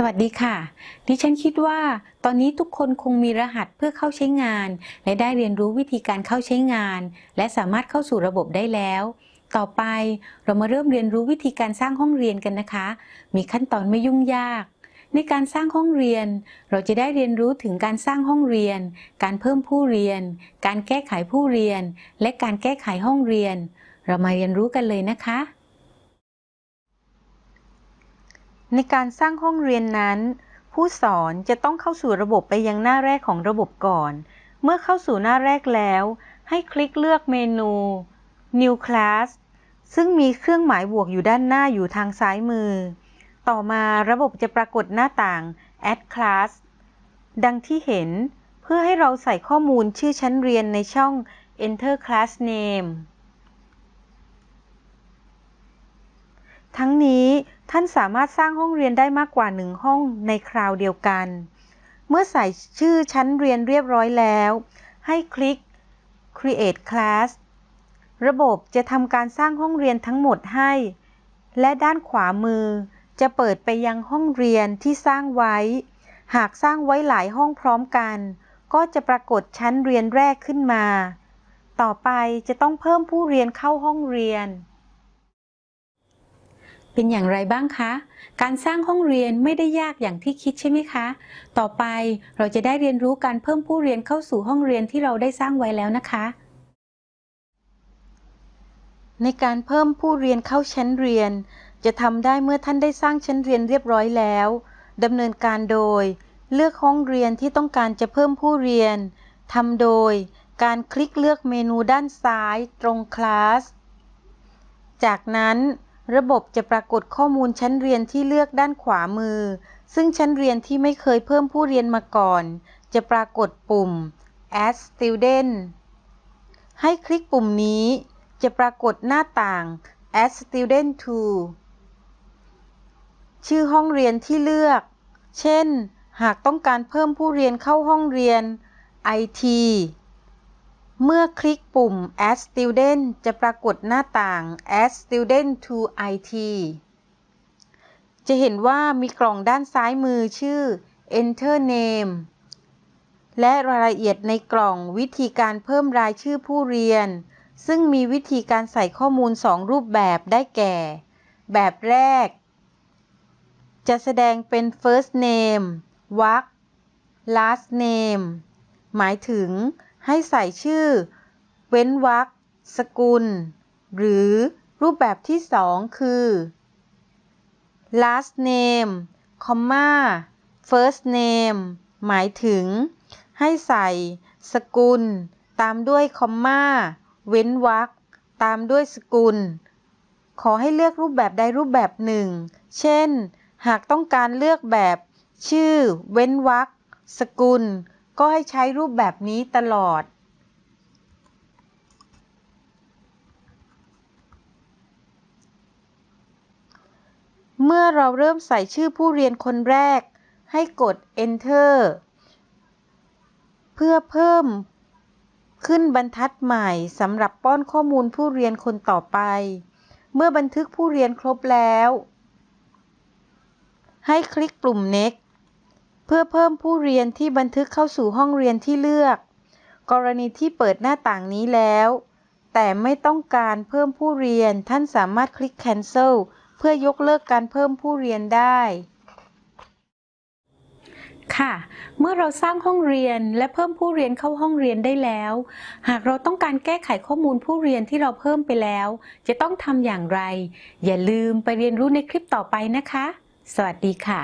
สวัสดีค่ะ ดิฉันคิดว่าตอนนี้ทุกคนคงมีรหัสเพื่อเข้าใช้งาน และได้เรียนรู้วิธีการเข้าใช้งาน และสามารถเข้าสู่ระบบได้แล้ว ต่อไปเรามาเริ่มเรียนรู้วิธีการสร้างห้องเรียนกันนะคะ มีขั้นตอนไม่ยุ่งยาก ในการสร้างห้องเรียน เราจะได้เรียนรู้ถึงการสร้างห้องเรียน การเพิ่มผู้เรียน การแก้ไขผู้เรียน และการแก้ไขห้องเรียน เรามาเรียนรู้กันเลยนะคะ ในการสร้างห้องเรียนนั้น ผู้สอนจะต้องเข้าสู่ระบบไปยังหน้าแรกของระบบก่อน เมื่อเข้าสู่หน้าแรกแล้ว ให้คลิกเลือกเมนู New Class ซึ่งมีเครื่องหมายบวกอยู่ด้านหน้าอยู่ทางซ้ายมือ ต่อมาระบบจะปรากฏหน้าต่าง Add Class ดังที่เห็น เพื่อให้เราใส่ข้อมูลชื่อชั้นเรียนในช่อง Enter Class Name ทั้งนี้ท่านสามารถสร้างห้องเรียนได้มากกว่าหนึ่งห้องในคราวเดียวกัน เมื่อใส่ชื่อชั้นเรียนเรียบร้อยแล้ว ให้คลิก Create Class ระบบจะทำการสร้างห้องเรียนทั้งหมดให้ และด้านขวามือจะเปิดไปยังห้องเรียนที่สร้างไว้ หากสร้างไว้หลายห้องพร้อมกัน ก็จะปรากฏชั้นเรียนแรกขึ้นมา ต่อไปจะต้องเพิ่มผู้เรียนเข้าห้องเรียน เป็นอย่างไรบ้างคะ การสร้างห้องเรียนไม่ได้ยากอย่างที่คิดใช่ไหมคะ ต่อไปเราจะได้เรียนรู้การเพิ่มผู้เรียนเข้าสู่ห้องเรียนที่เราได้สร้างไว้แล้วนะคะ ในการเพิ่มผู้เรียนเข้าชั้นเรียน จะทำได้เมื่อท่านได้สร้างชั้นเรียนเรียบร้อยแล้วดำเนินการโดย เลือกห้องเรียนที่ต้องการจะเพิ่มผู้เรียนทำโดยการคลิกเลือกเมนูด้านซ้ายตรงคลาส จากนั้น ระบบจะปรากฏข้อมูลชั้นเรียนที่เลือกด้านขวามือ ซึ่งชั้นเรียนที่ไม่เคยเพิ่มผู้เรียนมาก่อน จะปรากฏปุ่ม add student ให้คลิกปุ่มนี้ จะปรากฏหน้าต่าง add student to ชื่อห้องเรียนที่เลือก เช่น หากต้องการเพิ่มผู้เรียนเข้าห้องเรียน IT เมื่อคลิกปุ่ม Add Student จะปรากฏหน้าต่าง Add Student to IT จะเห็นว่ามีกล่องด้านซ้ายมือชื่อ Enter Name และรายละเอียดในกล่องวิธีการเพิ่มรายชื่อผู้เรียน ซึ่งมีวิธีการใส่ข้อมูล 2 รูปแบบได้แก่ แบบแรก จะแสดงเป็น first name วรรค last name หมายถึง ให้ใส่ชื่อ เว้นวรรคสกุล หรือรูปแบบที่สองคือ last name comma first name หมายถึง ให้ใส่ สกุล ตามด้วยคอมมาเว้นวรรคตามด้วยสกุล ขอให้เลือกรูปแบบใดรูปแบบหนึ่ง เช่น หากต้องการเลือกแบบ ชื่อ เว้นวรรคสกุล ก็ให้ใช้รูปแบบนี้ตลอดเมื่อเราเริ่มใส่ชื่อผู้เรียนคนแรก ให้กด Enter เพื่อเพิ่มขึ้นบรรทัดใหม่สำหรับป้อนข้อมูลผู้เรียนคนต่อไป เมื่อบันทึกผู้เรียนครบแล้ว ให้คลิกปุ่ม Next เพื่อเพิ่มผู้เรียนที่บันทึกเข้าสู่ห้องเรียนที่เลือก กรณีที่เปิดหน้าต่างนี้แล้ว แต่ไม่ต้องการเพิ่มผู้เรียน ท่านสามารถคลิก Cancel เพื่อยกเลิกการเพิ่มผู้เรียนได้ ค่ะ เมื่อเราสร้างห้องเรียนและเพิ่มผู้เรียนเข้าห้องเรียนได้แล้ว หากเราต้องการแก้ไขข้อมูลผู้เรียนที่เราเพิ่มไปแล้ว จะต้องทำอย่างไร อย่าลืมไปเรียนรู้ในคลิปต่อไปนะคะ สวัสดีค่ะ